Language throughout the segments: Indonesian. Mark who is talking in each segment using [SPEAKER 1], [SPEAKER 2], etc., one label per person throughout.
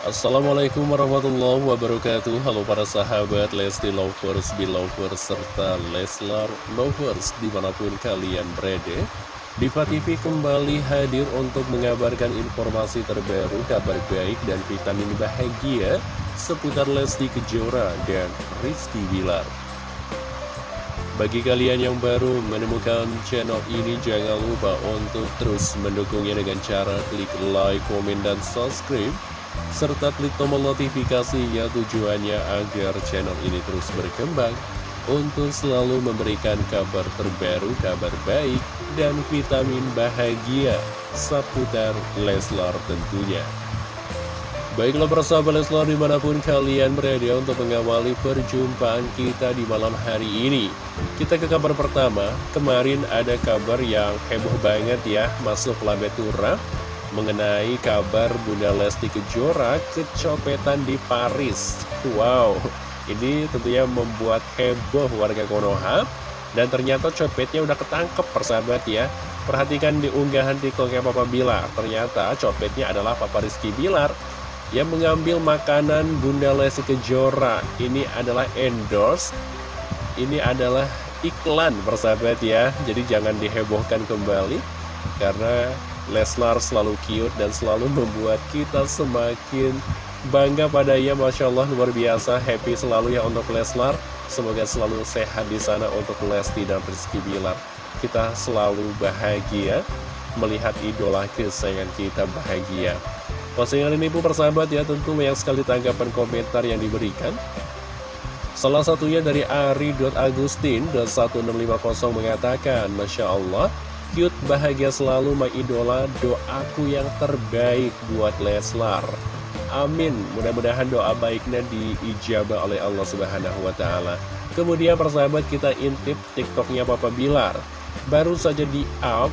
[SPEAKER 1] Assalamualaikum warahmatullahi wabarakatuh. Halo para sahabat Lesti Lovers, Belovers, serta Leslar Lovers di mana pun kalian berada. Diva TV kembali hadir untuk mengabarkan informasi terbaru, kabar baik dan vitamin bahagia seputar Lesti Kejora dan Rizky Bilar. Bagi kalian yang baru menemukan channel ini, jangan lupa untuk terus mendukungnya dengan cara klik like, komen, dan subscribe serta klik tombol notifikasinya tujuannya agar channel ini terus berkembang untuk selalu memberikan kabar terbaru, kabar baik, dan vitamin bahagia seputar Leslar tentunya. Baiklah persahabat Leslar di mana pun kalian berada untuk mengawali perjumpaan kita di malam hari ini. Kita ke kabar pertama, kemarin ada kabar yang heboh banget ya masuk Labetura mengenai kabar Bunda Lesti Kejora kecopetan di Paris. Wow, ini tentunya membuat heboh warga Konoha. Dan ternyata copetnya udah ketangkep persahabat ya. Perhatikan di unggahan tiktoknya Papa Bilar. Ternyata copetnya adalah Papa Rizky Bilar yang mengambil makanan Bunda Lesti Kejora. Ini adalah endorse. Ini adalah iklan persahabat ya. Jadi jangan dihebohkan kembali. Karena Leslar selalu cute dan selalu membuat kita semakin bangga padanya. Masya Allah luar biasa. Happy selalu ya untuk Leslar semoga selalu sehat di sana untuk Lesti dan Rizky Bilar. Kita selalu bahagia melihat idola kesayangan kita bahagia. Postingan ini pun persahabat ya tentu banyak sekali tanggapan komentar yang diberikan. Salah satunya dari Ari.Agustin.1650 mengatakan Masya Allah cute, bahagia selalu, my idola, doaku yang terbaik buat Leslar. Amin, mudah-mudahan doa baiknya diijabah oleh Allah Subhanahu wa Ta'ala. Kemudian persahabat kita intip TikToknya Papa Bilar. Baru saja di up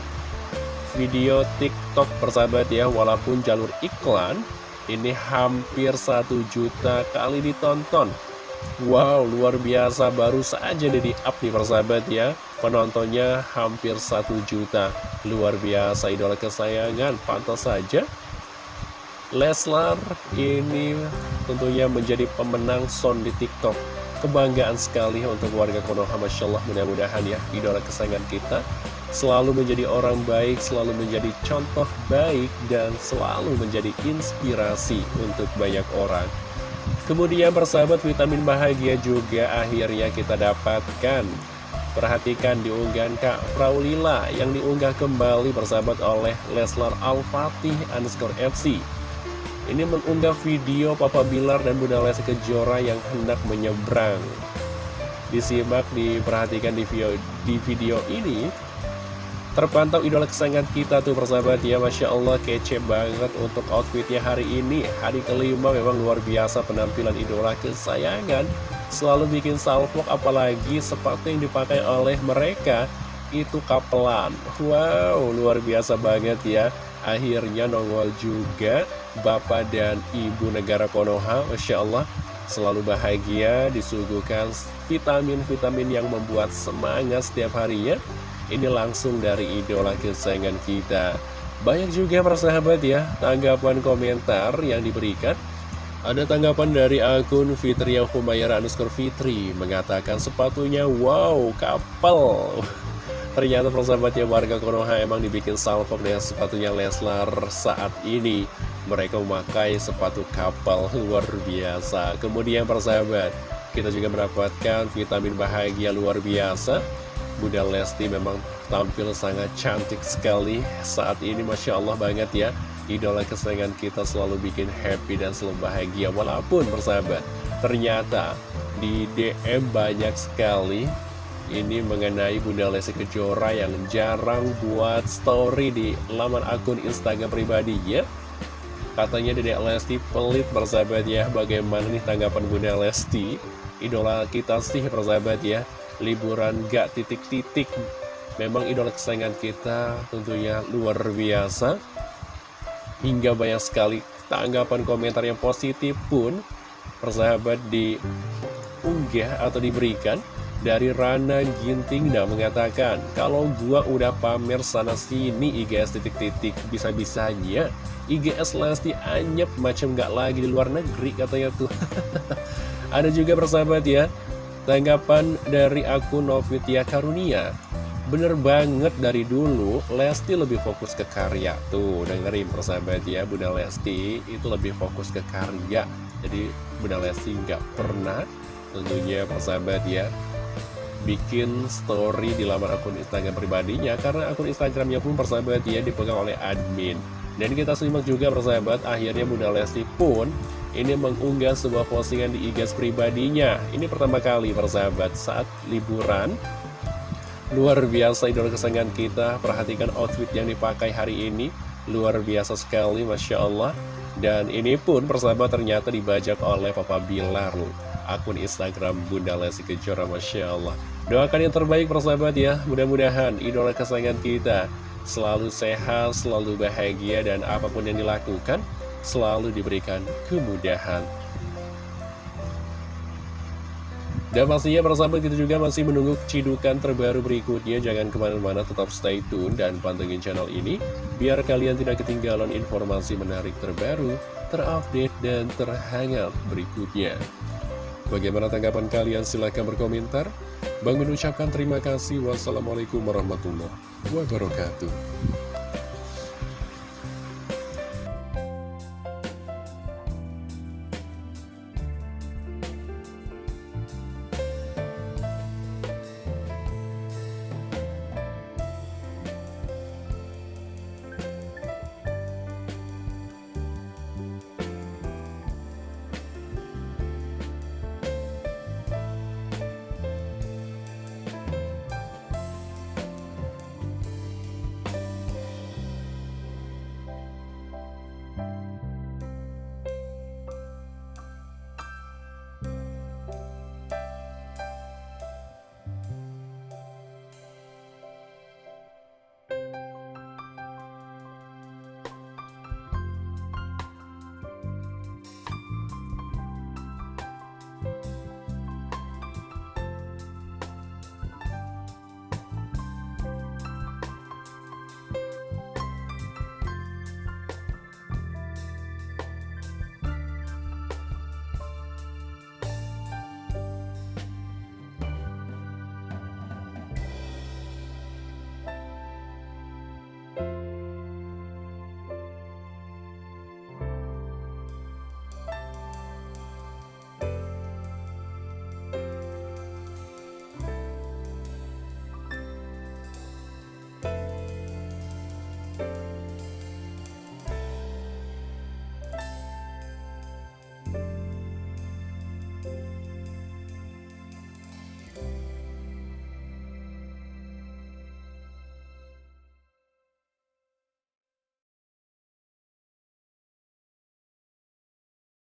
[SPEAKER 1] video TikTok persahabat ya, walaupun jalur iklan ini hampir satu juta kali ditonton. Wow, luar biasa baru saja di up nih persahabat ya Penontonnya hampir satu juta. Luar biasa idola kesayangan. Pantas saja. Leslar ini tentunya menjadi pemenang son di TikTok. Kebanggaan sekali untuk warga Konoha Masya Allah. Mudah-mudahan ya idola kesayangan kita Selalu menjadi orang baik, selalu menjadi contoh baik Dan selalu menjadi inspirasi untuk banyak orang. Kemudian persahabat vitamin bahagia juga akhirnya kita dapatkan Perhatikan diunggahan Kak Praulila yang diunggah kembali persahabat oleh Leslar Al-Fatih underscore FC Ini mengunggah video Papa Bilar dan Bunda Lesti Kejora yang hendak menyeberang. Disimak, diperhatikan di video, di video ini. Terpantau idola kesayangan kita tuh persahabat. Ya Masya Allah kece banget untuk outfitnya hari ini. Hari kelima memang luar biasa penampilan idola kesayangan Selalu bikin salvok apalagi sepatu yang dipakai oleh mereka itu kapelan. Wow luar biasa banget ya. Akhirnya nongol juga Bapak dan Ibu negara Konoha Masya Allah selalu bahagia disuguhkan vitamin-vitamin yang membuat semangat setiap harinya. Ini langsung dari idola kesayangan kita. Banyak juga persahabat ya Tanggapan komentar yang diberikan Ada tanggapan dari akun Fitria Humayra Anuskor Fitri Mengatakan sepatunya wow kapal. Ternyata persahabatnya warga Konoha emang dibikin salvok dengan sepatunya Leslar saat ini. Mereka memakai sepatu kapal luar biasa. Kemudian persahabat kita juga mendapatkan vitamin bahagia luar biasa. Bunda Lesti memang tampil sangat cantik sekali saat ini Masya Allah banget ya Idola kesayangan kita selalu bikin happy dan selalu bahagia Walaupun bersahabat ternyata di DM banyak sekali. Ini mengenai Bunda Lesti Kejora yang jarang buat story di laman akun Instagram pribadinya Katanya Dedek Lesti pelit bersahabat ya. Bagaimana nih tanggapan Bunda Lesti? Idola kita sih bersahabat ya. Liburan gak titik-titik. Memang idola kesayangan kita tentunya luar biasa Hingga banyak sekali tanggapan komentar yang positif pun Persahabat diunggah atau diberikan dari Rana Ginting dan mengatakan, kalau gua udah pamer sana sini IGS titik-titik bisa-bisanya IGS Lesti anyep macam gak lagi di luar negeri katanya tuh. Ada juga persahabat ya, tanggapan dari akun Novitya Karunia. Bener banget dari dulu Lesti lebih fokus ke karya. Tuh dengerin persahabat ya Bunda Lesti itu lebih fokus ke karya. Jadi Bunda Lesti nggak pernah tentunya persahabat ya bikin story di laman akun Instagram pribadinya. Karena akun Instagramnya pun persahabat ya dipegang oleh admin. Dan kita simak juga persahabat akhirnya Bunda Lesti pun ini mengunggah sebuah postingan di IG pribadinya. Ini pertama kali persahabat saat liburan luar biasa idola kesayangan kita. Perhatikan outfit yang dipakai hari ini. Luar biasa sekali Masya Allah. Dan ini pun persahabat ternyata dibajak oleh Papa Bilar akun Instagram Bunda Lesti Kejora Masya Allah. Doakan yang terbaik persahabat ya, mudah-mudahan idola kesayangan kita selalu sehat, selalu bahagia, dan apa pun yang dilakukan selalu diberikan kemudahan. Dan pastinya persahabat kita juga masih menunggu cidukan terbaru berikutnya Jangan ke mana-mana tetap stay tune dan pantengin channel ini Biar kalian tidak ketinggalan informasi menarik terbaru, terupdate, dan terhangat berikutnya Bagaimana tanggapan kalian? Silahkan berkomentar Bang mengucapkan terima kasih. Wassalamualaikum warahmatullahi wabarakatuh.